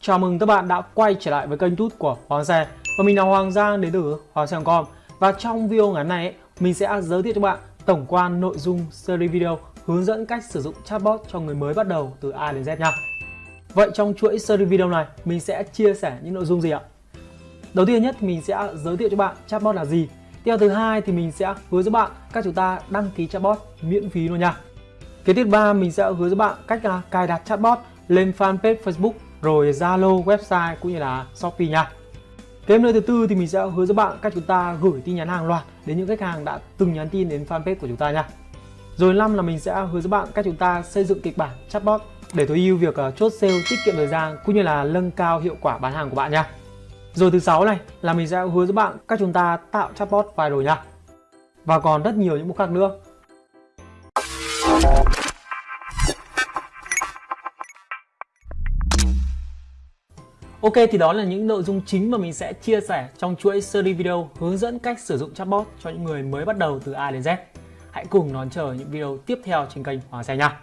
Chào mừng các bạn đã quay trở lại với kênh tút của Hoàng Xe Và mình là Hoàng Giang đến từ Hoàng Xe.com Và trong video ngắn này mình sẽ giới thiệu cho bạn tổng quan nội dung series video hướng dẫn cách sử dụng chatbot cho người mới bắt đầu từ A đến Z nha. Vậy trong chuỗi series video này, mình sẽ chia sẻ những nội dung gì ạ? Đầu tiên nhất, mình sẽ giới thiệu cho bạn chatbot là gì Tiếp thứ hai thì mình sẽ hướng dẫn bạn các chúng ta đăng ký chatbot miễn phí luôn nha Kế tiếp ba mình sẽ hướng dẫn bạn cách là cài đặt chatbot lên fanpage Facebook rồi Zalo, website cũng như là Shopee nha. Kế nơi thứ tư thì mình sẽ hướng dẫn bạn cách chúng ta gửi tin nhắn hàng loạt đến những khách hàng đã từng nhắn tin đến fanpage của chúng ta nha. Rồi năm là mình sẽ hướng dẫn bạn cách chúng ta xây dựng kịch bản chatbot để tối ưu việc à, chốt sale, tiết kiệm thời gian cũng như là nâng cao hiệu quả bán hàng của bạn nha. Rồi thứ sáu này là mình sẽ hướng dẫn bạn cách chúng ta tạo chatbot viral nha. Và còn rất nhiều những mục khác nữa. Ok, thì đó là những nội dung chính mà mình sẽ chia sẻ trong chuỗi series video hướng dẫn cách sử dụng chatbot cho những người mới bắt đầu từ A đến Z. Hãy cùng đón chờ những video tiếp theo trên kênh Hoàng Xe nha.